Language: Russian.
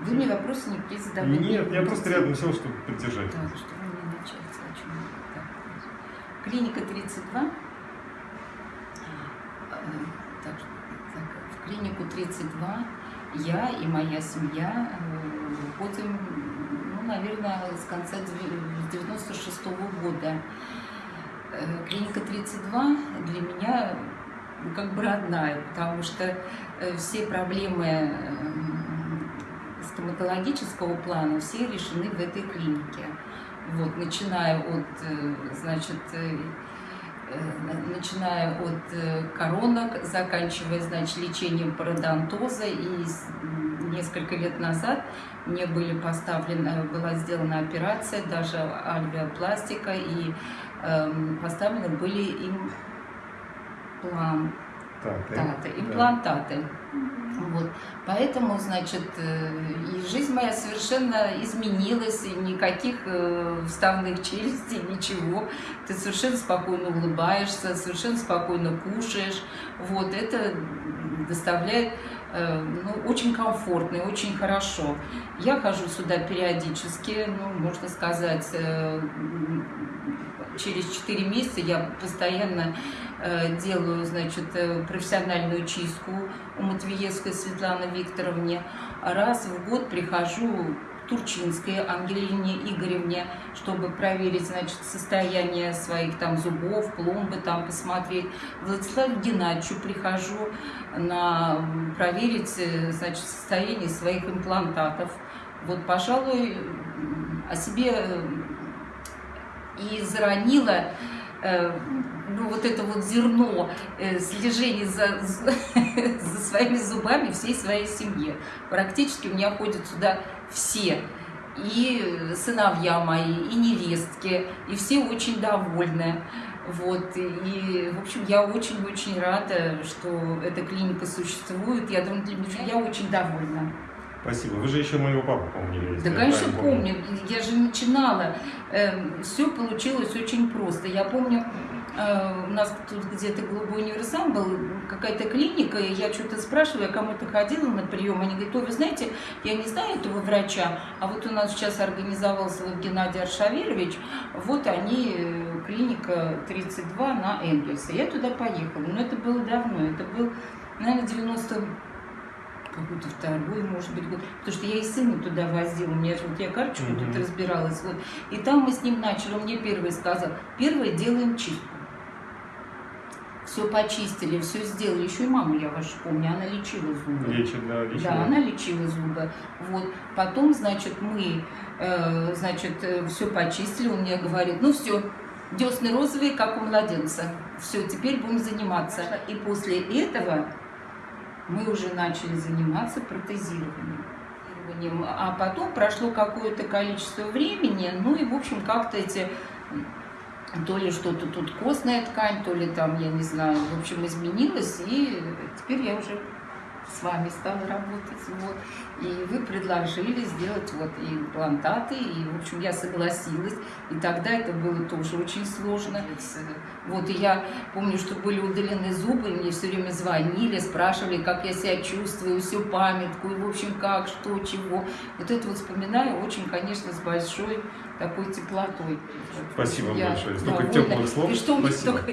Вы мне вопросы никакие задавать не Нет, я просто рядом сел, чтобы поддержать. Так, чтобы не начать. о чем. Клиника 32. Э, Так, так, в клинику 32 я и моя семья э, ходим, ну, наверное, с конца 96 года. Э, Клиника 32 для меня ну, как бы родная, потому что все проблемы стоматологического плана все решены в этой клинике. Вот, начиная от, э, значит, э, э, начиная от э, коронок, заканчивая, значит, лечением пародонтоза. И несколько лет назад мне были поставлены, была сделана операция, даже альвеопластика, и эм, поставлены были им да. имплантаты, имплантаты. Вот. Поэтому, значит, э, и жизнь моя совершенно изменилась, и никаких э, вставных челюстей, ничего. Ты совершенно спокойно улыбаешься, совершенно спокойно кушаешь. Вот это доставляет ну, очень комфортно и очень хорошо. Я хожу сюда периодически, ну, можно сказать, э, через 4 месяца я постоянно э, делаю, значит, э, профессиональную чистку у Матвиевской Светланы Викторовне. Раз в год прихожу Турчинской Ангелине Игоревне, чтобы проверить, значит, состояние своих там зубов, пломбы там посмотреть. Владиславу Геннадьевичу прихожу на проверить, э, значит, состояние своих имплантатов. Вот, пожалуй, о себе э, и заронила э, ну, вот это вот зерно э, слежения за, за своими зубами всей своей семье. Практически у меня ходят сюда все. И сыновья мои, и невестки, и все очень довольны. Вот, и, в общем, я очень-очень рада, что эта клиника существует. Я думаю, я очень довольна. Спасибо. Вы же еще моего папу помнили. Да, я конечно, правильно помню. Я же начинала. все получилось очень просто. Я помню, э, у нас тут где-то голубой универсам был, какая-то клиника, и я что-то спрашиваю, я кому-то ходила на прием, они говорят, вы знаете, я не знаю этого врача, а вот у нас сейчас организовался вот Геннадий Аршавирович, вот они, э, клиника 32 на Энгельса. Я туда поехала, но это было давно, это был, наверное, 90 какой-то второй, может быть, год. Потому что я и сына туда возила, у меня же вот я карточку Мгм. тут разбиралась. Вот. И там мы с ним начали, он мне первый сказал, первое делаем чистку. Все почистили, все сделали. Еще и маму я вашу помню, она лечила зубы. Лечит, да, лечит. Да, она лечила зубы. Вот. Потом, значит, мы, э, значит, все почистили. Он мне говорит, ну все, десны розовые, как у младенца. Все, теперь будем заниматься. И после этого мы уже начали заниматься протезированием. А потом прошло какое-то количество времени, ну и, в общем, как-то эти то ли что-то тут костная ткань, то ли там, я не знаю, в общем, изменилось, и теперь я уже с вами стала работать, вот, и вы предложили сделать вот и имплантаты, и, в общем, я согласилась, и тогда это было тоже очень сложно, вот, и я помню, что были удалены зубы, мне все время звонили, спрашивали, как я себя чувствую, всю памятку, и, в общем, как, что, чего, вот это вот вспоминаю очень, конечно, с большой такой теплотой. Спасибо Я большое. Столько довольна. теплых слов. И что Спасибо. только...